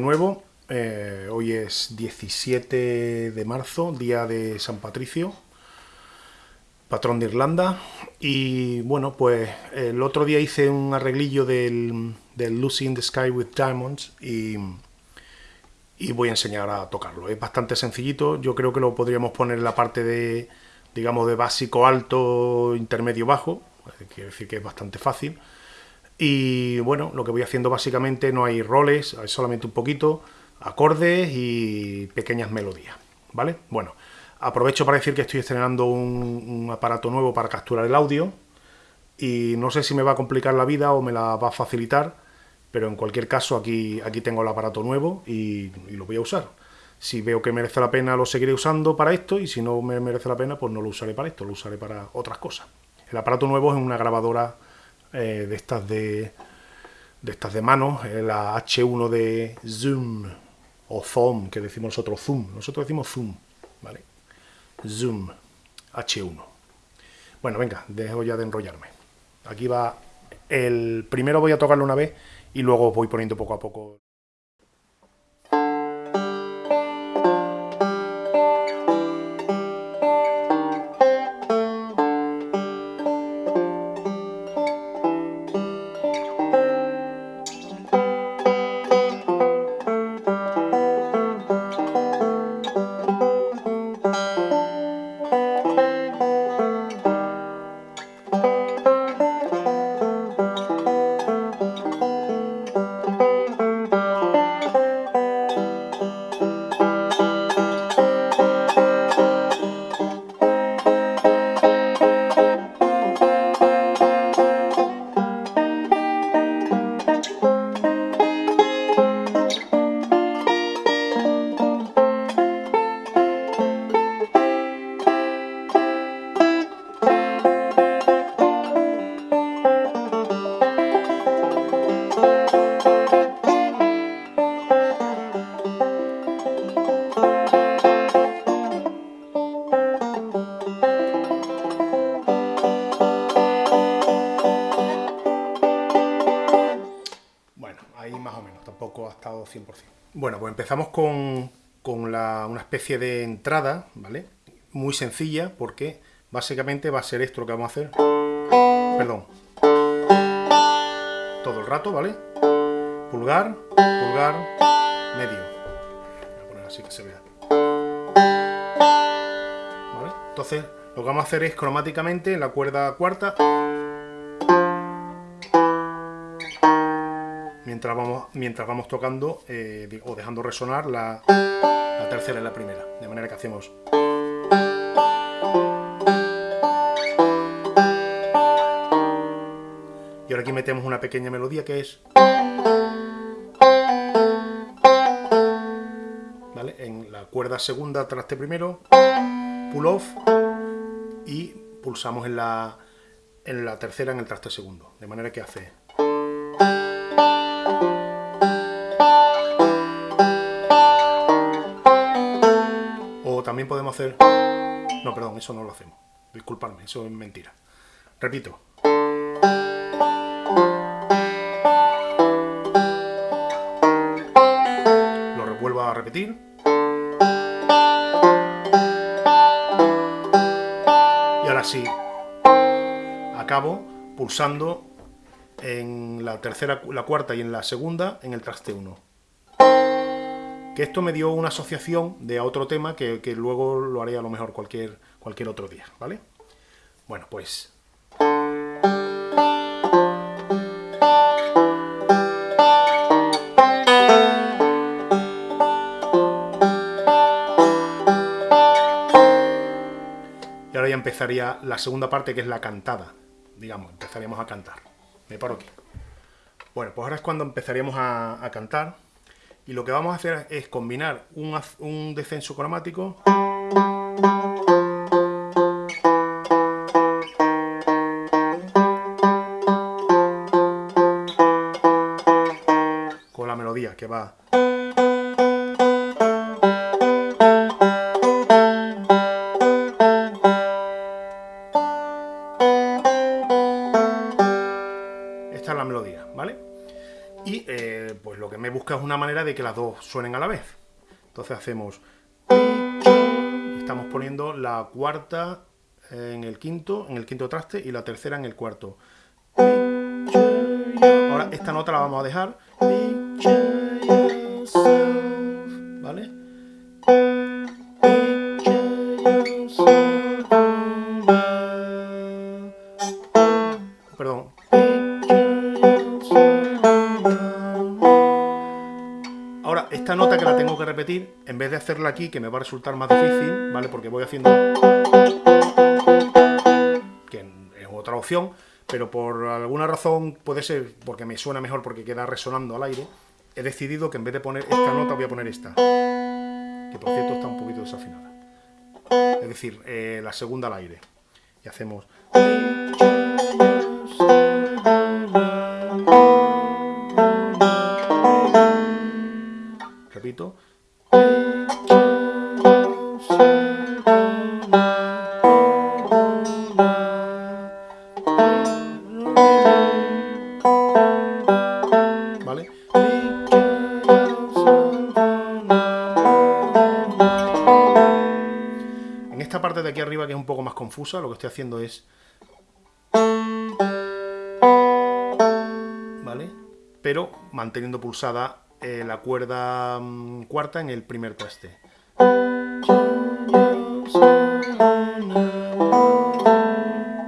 nuevo. Eh, hoy es 17 de marzo, día de San Patricio, patrón de Irlanda. Y bueno, pues el otro día hice un arreglillo del, Lucy in the Sky with Diamonds y, y voy a enseñar a tocarlo. Es bastante sencillito, yo creo que lo podríamos poner en la parte de, digamos, de básico alto, intermedio bajo, quiere decir que es bastante fácil. Y bueno, lo que voy haciendo básicamente no hay roles, solamente un poquito, acordes y pequeñas melodías, ¿vale? Bueno, aprovecho para decir que estoy estrenando un, aparato nuevo para capturar el audio y no sé si me va a complicar la vida o me la va a facilitar, pero en cualquier caso aquí, aquí tengo el aparato nuevo y, y lo voy a usar. Si veo que merece la pena lo seguiré usando para esto y si no me merece la pena pues no lo usaré para esto, lo usaré para otras cosas. El aparato nuevo es una grabadora eh, de estas de, de estas de mano, eh, la H1 de Zoom, o Zoom, que decimos nosotros Zoom, nosotros decimos Zoom, ¿vale? Zoom, H1. Bueno, venga, dejo ya de enrollarme. Aquí va el... Primero voy a tocarlo una vez y luego voy poniendo poco a poco... Bueno, pues empezamos con, una especie de entrada, ¿vale? Muy sencilla, porque básicamente va a ser esto lo que vamos a hacer. Perdón. Todo el rato, ¿vale? Pulgar, pulgar, medio. Voy a poner así que se vea. ¿Vale? Entonces, lo que vamos a hacer es cromáticamente en la cuerda cuarta mientras vamos, tocando eh, o dejando resonar la, tercera y la primera. De manera que hacemos... Y ahora aquí metemos una pequeña melodía que es... ¿Vale? En la cuerda segunda traste primero, pull off y pulsamos en la, en la tercera en el traste segundo. De manera que hace... podemos hacer... No, perdón, eso no lo hacemos. Disculpadme, eso es mentira. Repito. Lo revuelvo a repetir. Y ahora sí, acabo pulsando en la tercera, la cuarta y en la segunda en el traste 1. Esto me dio una asociación de otro tema que, que, luego lo haré a lo mejor cualquier, cualquier otro día, ¿vale? Bueno, pues... Y ahora ya empezaría la segunda parte que es la cantada, digamos, empezaríamos a cantar. Me paro aquí. Bueno, pues ahora es cuando empezaríamos a, cantar. Y lo que vamos a hacer es combinar un, descenso cromático que las dos suenen a la vez. Entonces hacemos... Estamos poniendo la cuarta en el quinto, en el quinto traste y la tercera en el cuarto. Ahora esta nota la vamos a dejar. Vez de hacerla aquí, que me va a resultar más difícil, ¿vale? Porque voy haciendo... que es otra opción, pero por alguna razón, puede ser porque me suena mejor porque queda resonando al aire, he decidido que en vez de poner esta nota voy a poner esta, que por cierto está un poquito desafinada. Es decir, eh, la segunda al aire. Y hacemos... Repito. Esta parte de aquí arriba que es un poco más confusa, lo que estoy haciendo es... ¿Vale? Pero manteniendo pulsada eh, la cuerda mm, cuarta en el primer traste.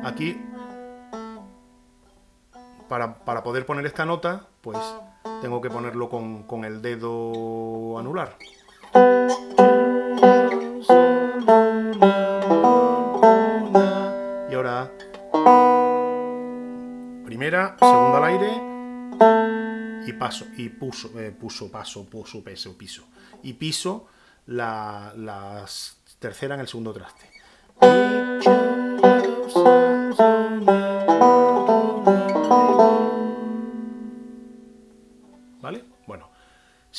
Aquí, para, para poder poner esta nota, pues tengo que ponerlo con, con el dedo anular. Y ahora, primera, segunda al aire y paso, y puso, eh, puso, paso, puso, peso, piso. Y piso la, la tercera en el segundo traste.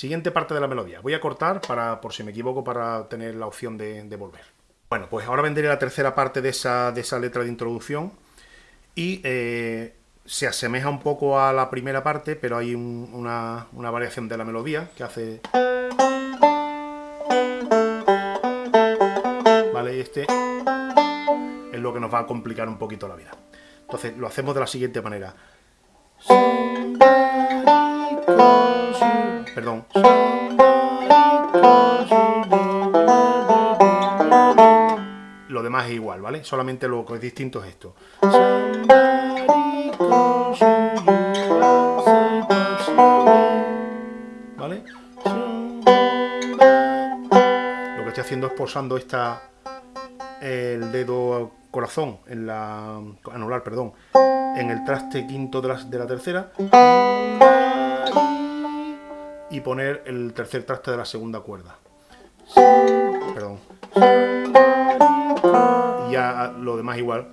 Siguiente parte de la melodía. Voy a cortar para, por si me equivoco, para tener la opción de, volver. Bueno, pues ahora vendré la tercera parte de esa, de esa letra de introducción y eh, se asemeja un poco a la primera parte, pero hay un, una, una variación de la melodía que hace... ¿Vale? Y este es lo que nos va a complicar un poquito la vida. Entonces lo hacemos de la siguiente manera. Perdón. Lo demás es igual, ¿vale? Solamente lo que es distinto es esto. ¿Vale? Lo que estoy haciendo es posando esta el dedo corazón en la anular, perdón, en el traste quinto de la, de la tercera y poner el tercer traste de la segunda cuerda. Perdón. Y ya lo demás igual.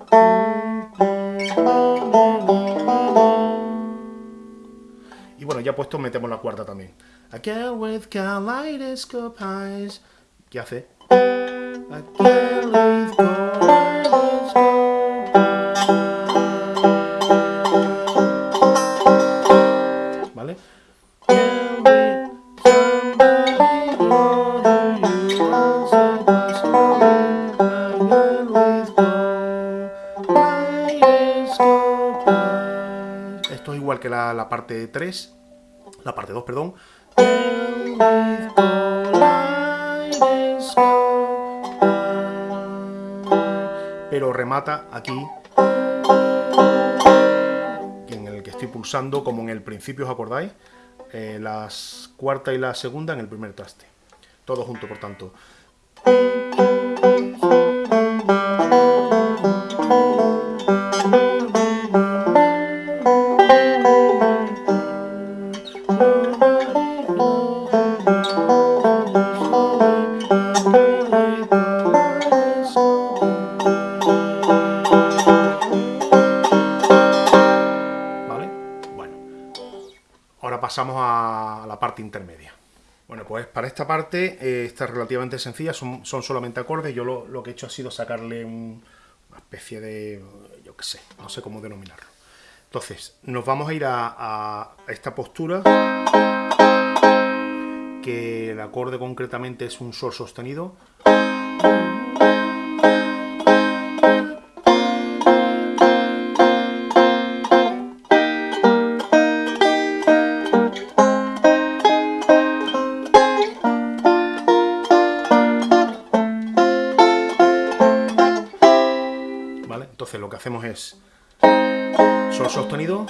Y bueno, ya puesto metemos la cuarta también. With. ¿Qué hace? Esto es igual que la, parte 3, la parte 2, perdón. Pero remata aquí en el que estoy pulsando, como en el principio, ¿os acordáis? Eh, las cuarta y la segunda en el primer traste. Todo junto, por tanto. Parte, eh, esta es relativamente sencilla, son, son solamente acordes. Yo lo, lo, que he hecho ha sido sacarle un, una especie de, yo qué sé, no sé cómo denominarlo. Entonces, nos vamos a ir a esta postura que el acorde concretamente es un sol sostenido. Entonces lo que hacemos es sol sostenido.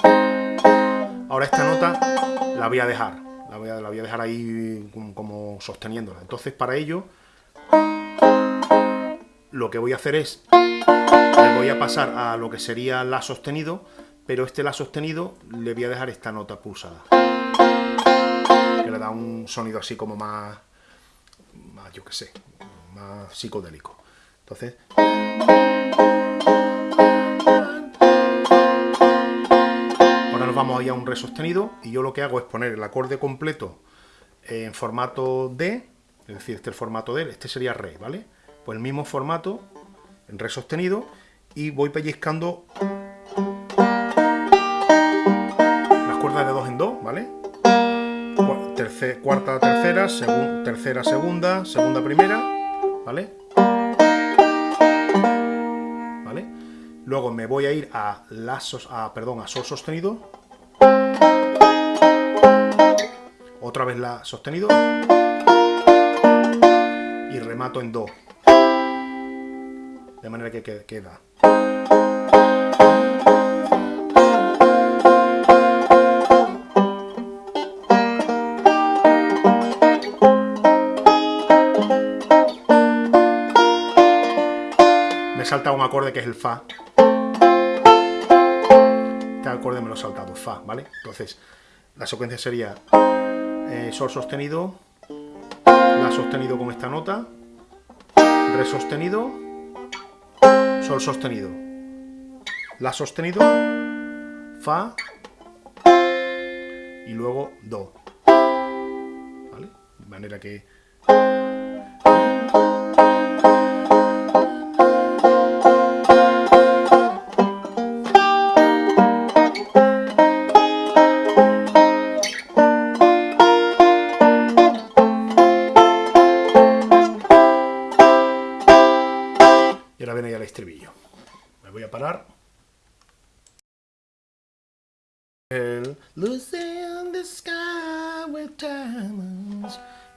Ahora esta nota la voy a dejar, la voy a, la voy a dejar ahí como, sosteniéndola. Entonces para ello lo que voy a hacer es, le voy a pasar a lo que sería la sostenido, pero este la sostenido le voy a dejar esta nota pulsada. Que le da un sonido así como más, más yo qué sé, más psicodélico. Entonces... vamos a a un re sostenido y yo lo que hago es poner el acorde completo en formato D, es decir, este es el formato D, este sería re, ¿vale? Pues el mismo formato en re sostenido y voy pellizcando las cuerdas de dos en dos, ¿vale? cuarta, tercera, tercera, segunda, segunda, primera, ¿vale? ¿Vale? Luego me voy a ir a, la, a, perdón, a sol sostenido otra vez la sostenido. Y remato en do. De manera que queda. Me salta un acorde que es el fa este acorde me lo he saltado, fa, ¿vale? Entonces, la secuencia sería eh, sol sostenido, la sostenido con esta nota, re sostenido, sol sostenido, la sostenido, fa y luego do. ¿Vale? De manera que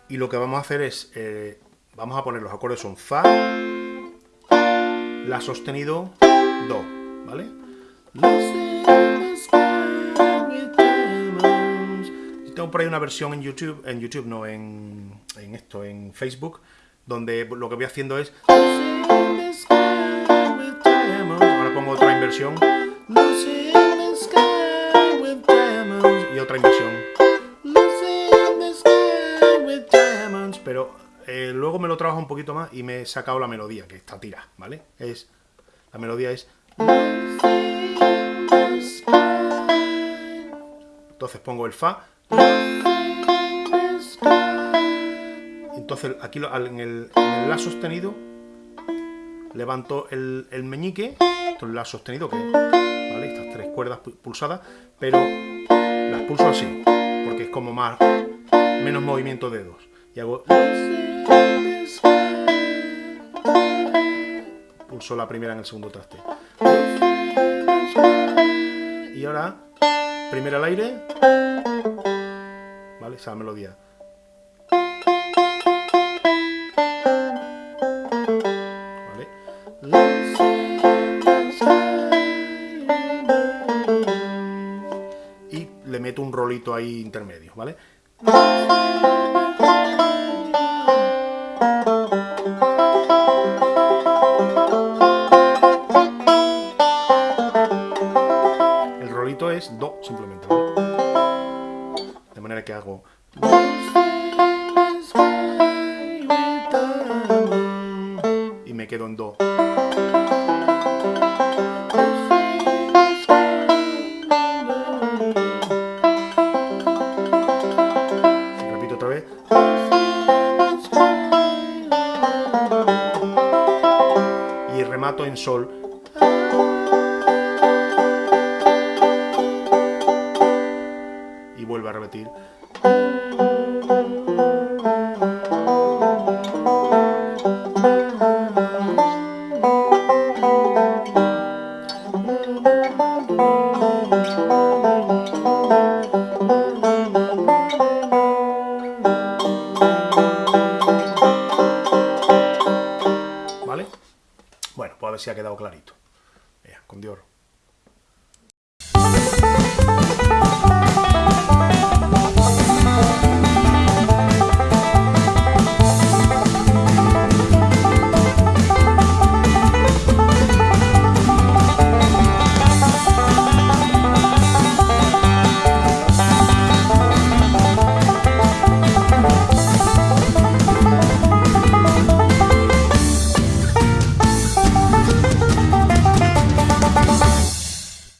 Y lo que vamos a hacer es, eh, vamos a poner los acordes son Fa, La sostenido, Do, ¿vale? Tengo por ahí una versión en YouTube, en YouTube no, en, en esto, en Facebook, donde lo que voy haciendo es inversión. Y otra inversión. Pero eh, luego me lo trabajo un poquito más y me he sacado la melodía, que está tira, ¿vale? Es, la melodía es... Entonces pongo el Fa. Entonces aquí en el, en el La sostenido levanto el, el meñique esto es la sostenido, que ¿vale? estas tres cuerdas pulsadas, pero las pulso así, porque es como más, menos movimiento de dedos. Y hago... Pulso la primera en el segundo traste. Y ahora, primera al aire, ¿vale? Esa melodía. Ahí intermedio, ¿vale? El rolito es Do simplemente, De manera que hago... Y me quedo en Do. Sol. Y vuelve a repetir.